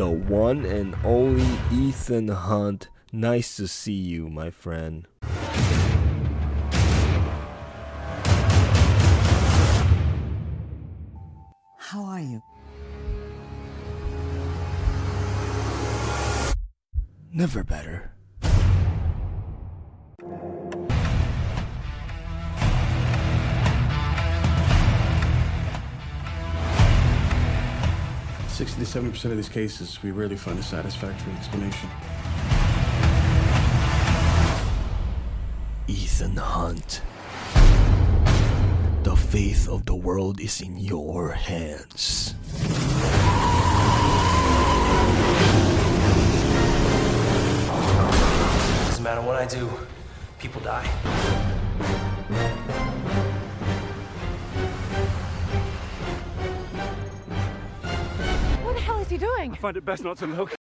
the one and only Ethan Hunt. Nice to see you, my friend. How are you? Never better. Sixty to seventy percent of these cases, we rarely find a satisfactory explanation. Ethan Hunt. The fate of the world is in your hands. Doesn't matter what I do, people die. He doing? find it best not to look.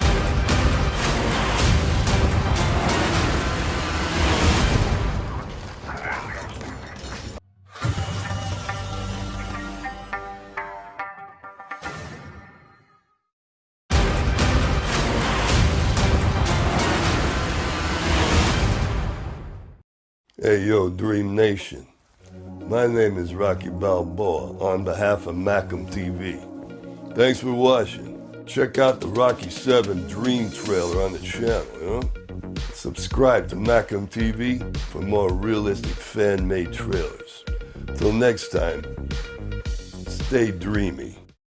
Hey, yo, Dream Nation. My name is Rocky Balboa on behalf of Macam TV. Thanks for watching. Check out the Rocky 7 Dream trailer on the channel? Subscribe to Macam TV for more realistic fan made trailers. Till next time, stay dreamy.